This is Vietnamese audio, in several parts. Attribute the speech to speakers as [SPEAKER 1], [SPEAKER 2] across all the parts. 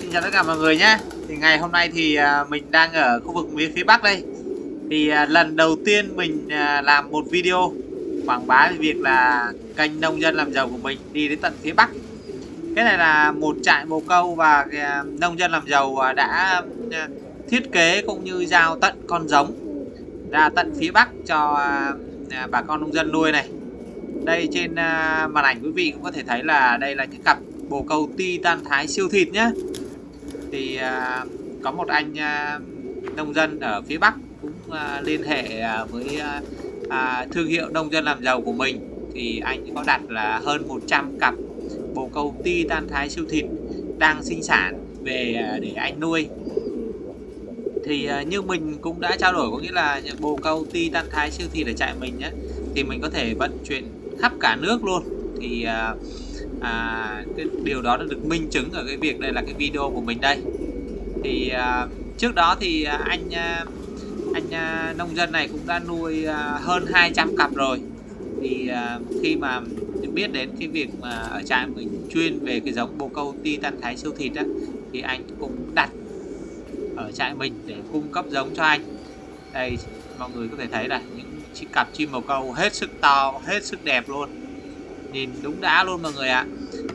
[SPEAKER 1] Xin chào tất cả mọi người nhé. Thì ngày hôm nay thì à, mình đang ở khu vực phía phía Bắc đây. Thì à, lần đầu tiên mình à, làm một video quảng bá về việc là kênh nông dân làm giàu của mình đi đến tận phía Bắc. Cái này là một trại bồ câu và nông dân làm giàu đã thiết kế cũng như giao tận con giống ra tận phía Bắc cho bà con nông dân nuôi này. Đây trên màn ảnh quý vị cũng có thể thấy là đây là những cặp bồ câu titan thái siêu thịt nhé thì à, có một anh à, nông dân ở phía Bắc cũng à, liên hệ à, với à, à, thương hiệu nông dân làm giàu của mình. Thì anh có đặt là hơn 100 cặp bồ câu titan thái siêu thịt đang sinh sản về à, để anh nuôi. Thì à, như mình cũng đã trao đổi có nghĩa là bồ câu titan thái siêu thịt ở trại mình nhé thì mình có thể vận chuyển khắp cả nước luôn. Thì à, à, cái điều đó đã được minh chứng ở cái việc đây là cái video của mình đây. Thì à, trước đó thì à, anh à, anh à, nông dân này cũng đã nuôi à, hơn 200 cặp rồi. Thì à, khi mà biết đến cái việc mà ở trại mình chuyên về cái giống bồ câu titan thái siêu thịt á thì anh cũng đặt ở trại mình để cung cấp giống cho anh. Đây mọi người có thể thấy là những cặp chim bồ câu hết sức to hết sức đẹp luôn nhìn đúng đã luôn mọi người ạ.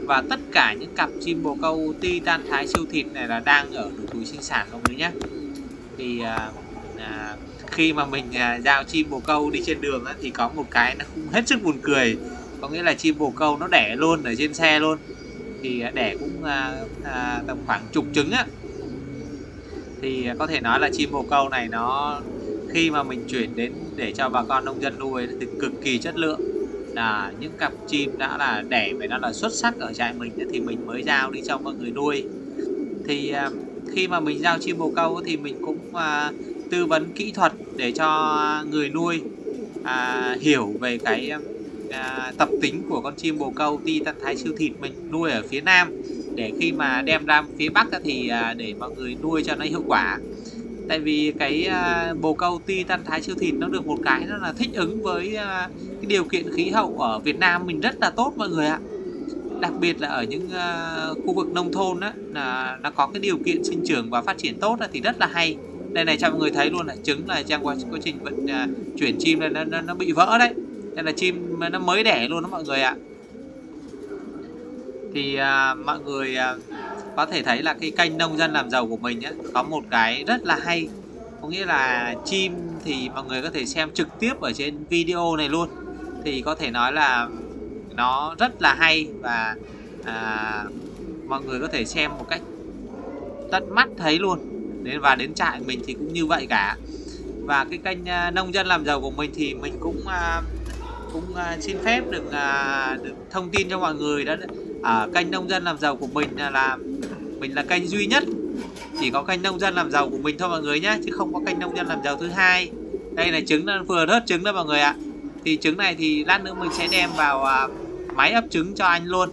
[SPEAKER 1] Và tất cả những cặp chim bồ câu titan thái siêu thịt này là đang ở độ tuổi sinh sản mọi người nhé. Thì à, à, khi mà mình à, giao chim bồ câu đi trên đường á, thì có một cái nó cũng hết sức buồn cười. Có nghĩa là chim bồ câu nó đẻ luôn ở trên xe luôn. Thì à, đẻ cũng à, à, tầm khoảng chục trứng á. Thì à, có thể nói là chim bồ câu này nó khi mà mình chuyển đến để cho bà con nông dân nuôi thì cực kỳ chất lượng là những cặp chim đã là đẻ phải nó là xuất sắc ở trại mình thì mình mới giao đi cho mọi người nuôi. Thì à, khi mà mình giao chim bồ câu thì mình cũng à, tư vấn kỹ thuật để cho người nuôi à, hiểu về cái à, tập tính của con chim bồ câu ti tân thái siêu thịt mình nuôi ở phía nam. Để khi mà đem ra phía bắc thì à, để mọi người nuôi cho nó hiệu quả. Tại vì cái à, bồ câu ti tân thái siêu thịt nó được một cái nó là thích ứng với à, cái điều kiện khí hậu ở Việt Nam mình rất là tốt mọi người ạ. Đặc biệt là ở những uh, khu vực nông thôn á là nó có cái điều kiện sinh trưởng và phát triển tốt thì rất là hay. Đây này cho mọi người thấy luôn là trứng là trong quá, quá trình vận uh, chuyển chim này nó, nó, nó bị vỡ đấy. Đây là chim nó mới đẻ luôn đó mọi người ạ. Thì uh, mọi người uh, có thể thấy là cái kênh nông dân làm giàu của mình á có một cái rất là hay. Có nghĩa là chim thì mọi người có thể xem trực tiếp ở trên video này luôn thì có thể nói là nó rất là hay và à, mọi người có thể xem một cách tận mắt thấy luôn. Đến và đến trại mình thì cũng như vậy cả. Và cái kênh uh, nông dân làm giàu của mình thì mình cũng uh, cũng uh, xin phép được uh, được thông tin cho mọi người đó. Ở kênh nông dân làm giàu của mình là mình là kênh duy nhất. Chỉ có kênh nông dân làm giàu của mình thôi mọi người nhé chứ không có kênh nông dân làm giàu thứ hai. Đây là trứng vừa rớt trứng đó mọi người ạ thì trứng này thì lát nữa mình sẽ đem vào à, máy ấp trứng cho anh luôn.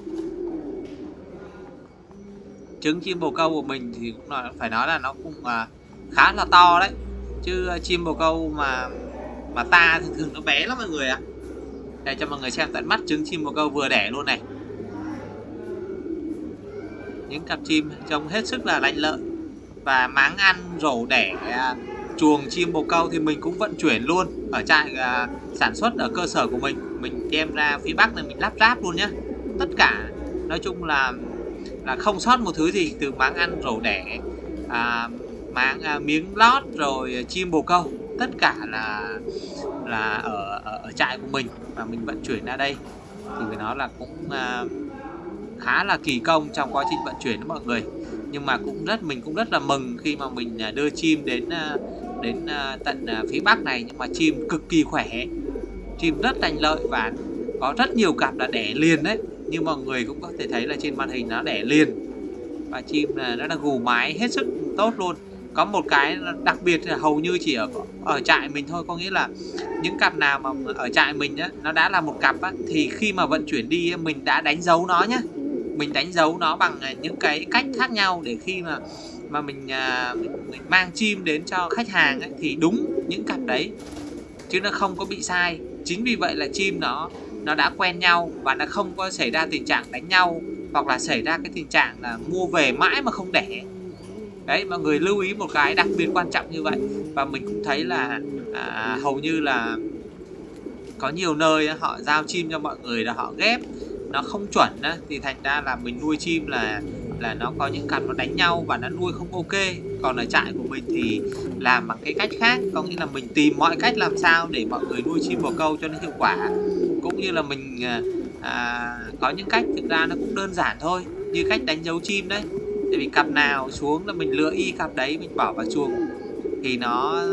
[SPEAKER 1] Trứng chim bồ câu của mình thì cũng là phải nói là nó cũng à, khá là to đấy. Chứ à, chim bồ câu mà mà ta thường thường nó bé lắm mọi người ạ. Để cho mọi người xem tận mắt trứng chim bồ câu vừa đẻ luôn này. Những cặp chim trông hết sức là lành lợi. Và máng ăn rổ đẻ à, chuồng chim bồ câu thì mình cũng vận chuyển luôn ở trại à, sản xuất ở cơ sở của mình. Mình đem ra phía bắc này mình lắp ráp luôn nhé tất cả nói chung là là không sót một thứ gì từ máng ăn rổ đẻ à, máng à, miếng lót rồi chim bồ câu. Tất cả là là ở, ở ở trại của mình và mình vận chuyển ra đây. Thì phải nói là cũng à, khá là kỳ công trong quá trình vận chuyển đó mọi người. Nhưng mà cũng rất mình cũng rất là mừng khi mà mình à, đưa chim đến à, đến à, tận à, phía bắc này, nhưng mà chim cực kỳ khỏe. Chim rất lành lợi và có rất nhiều cặp là đẻ liền đấy. Như mọi người cũng có thể thấy là trên màn hình nó đẻ liền. Và chim là, nó là gù mái hết sức tốt luôn. Có một cái đặc biệt là hầu như chỉ ở ở trại mình thôi. Có nghĩa là những cặp nào mà ở trại mình á, nó đã là một cặp á, thì khi mà vận chuyển đi mình đã đánh dấu nó nhá. Mình đánh dấu nó bằng à, những cái cách khác nhau để khi mà mà mình, à, mình, mình mang chim đến cho khách hàng ấy, thì đúng những cặp đấy chứ nó không có bị sai. Chính vì vậy là chim nó nó đã quen nhau và nó không có xảy ra tình trạng đánh nhau hoặc là xảy ra cái tình trạng là mua về mãi mà không đẻ. Đấy mọi người lưu ý một cái đặc biệt quan trọng như vậy. Và mình cũng thấy là à, hầu như là có nhiều nơi họ giao chim cho mọi người là họ ghép nó không chuẩn thì thành ra là mình nuôi chim là là nó có những cặp nó đánh nhau và nó nuôi không ok. Còn ở trại của mình thì làm bằng cái cách khác có nghĩa là mình tìm mọi cách làm sao để mọi người nuôi chim bồ câu cho nó hiệu quả. Cũng như là mình à, à, có những cách thực ra nó cũng đơn giản thôi như cách đánh dấu chim đấy. Tại vì cặp nào xuống là mình lựa y cặp đấy mình bỏ vào chuồng. Thì nó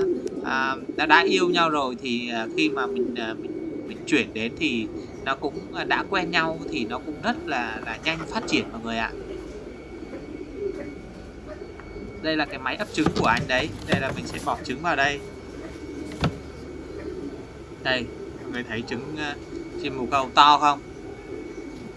[SPEAKER 1] à, đã đã yêu nhau rồi thì à, khi mà mình, à, mình mình chuyển đến thì nó cũng à, đã quen nhau thì nó cũng rất là là nhanh phát triển mọi người ạ đây là cái máy ấp trứng của anh đấy. Đây là mình sẽ bỏ trứng vào đây. Đây mọi người thấy trứng uh, chim bồ câu to không?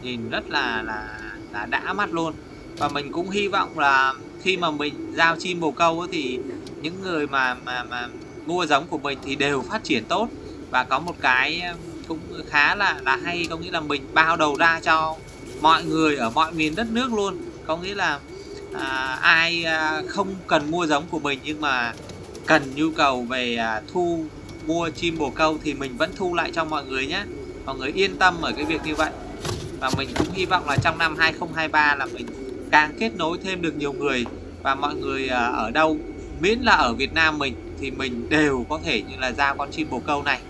[SPEAKER 1] Nhìn rất là là là đã mắt luôn. Và mình cũng hy vọng là khi mà mình giao chim bồ câu thì những người mà mà mà mua giống của mình thì đều phát triển tốt. Và có một cái ờ, cũng khá là là hay có nghĩa là mình bao đầu ra cho mọi người ở mọi miền đất nước luôn. Có nghĩa là à, ai à, không cần mua giống của mình nhưng mà cần nhu cầu về à, thu mua chim bồ câu thì mình vẫn thu lại cho mọi người nhé. Mọi người yên tâm ở cái việc như vậy. Và mình cũng hy vọng là trong năm 2023 là mình càng kết nối thêm được nhiều người và mọi người à, ở đâu miễn là ở Việt Nam mình thì mình đều có thể như là ra con chim bồ câu này.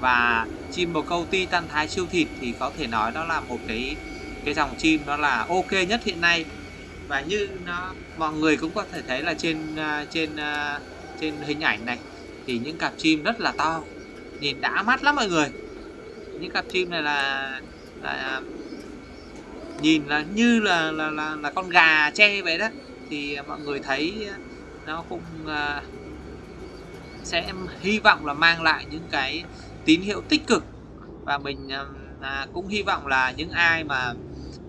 [SPEAKER 1] Và chim bồ câu ti tan thái siêu thịt thì có thể nói đó là một cái cái dòng chim nó là ok nhất hiện nay và như nó mọi người cũng có thể thấy là trên à, trên à, trên hình ảnh này thì những cặp chim rất là to. Nhìn đã mắt lắm mọi người. Những cặp chim này là, là à, nhìn là như là là, là là con gà tre vậy đó. Thì mọi người thấy nó cũng uh, sẽ hy vọng là mang lại những cái tín hiệu tích cực. Và mình uh, cũng hy vọng là những ai mà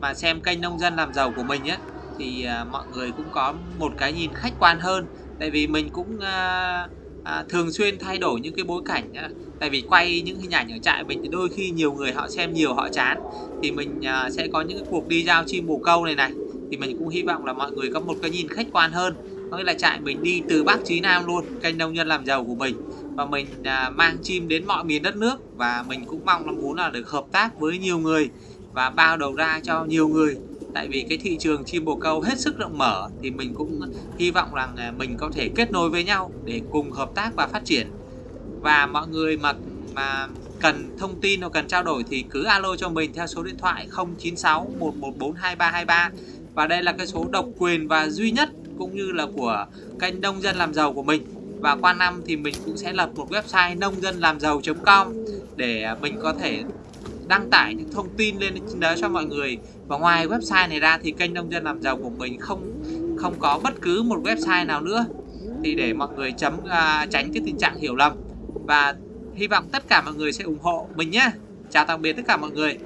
[SPEAKER 1] mà xem kênh nông dân làm giàu của mình ấy thì à, mọi người cũng có một cái nhìn khách quan hơn. Tại vì mình cũng à, à, thường xuyên thay đổi những cái bối cảnh à, tại vì quay những hình ảnh ở trại mình thì đôi khi nhiều người họ xem nhiều họ chán. Thì mình à, sẽ có những cuộc đi giao chim bồ câu này này. Thì mình cũng hy vọng là mọi người có một cái nhìn khách quan hơn. Có nghĩa là trại mình đi từ Bắc chí Nam luôn kênh nông dân làm giàu của mình. Và mình à, mang chim đến mọi miền đất nước. Và mình cũng mong là muốn là được hợp tác với nhiều người và bao đầu ra cho nhiều người tại vì cái thị trường chim bồ câu hết sức rộng mở thì mình cũng hy vọng rằng mình có thể kết nối với nhau để cùng hợp tác và phát triển. Và mọi người mà mà cần thông tin hoặc cần trao đổi thì cứ alo cho mình theo số điện thoại 096 114 2323 và đây là cái số độc quyền và duy nhất cũng như là của kênh nông dân làm giàu của mình. Và qua năm thì mình cũng sẽ lập một website nông dân làm giàu.com để mình có thể đăng tải những thông tin lên trên đó cho mọi người. Và ngoài website này ra thì kênh nông dân làm giàu của mình không không có bất cứ một website nào nữa. Thì để mọi người chấm uh, tránh cái tình trạng hiểu lầm. Và hy vọng tất cả mọi người sẽ ủng hộ mình nhé. Chào tạm biệt tất cả mọi người.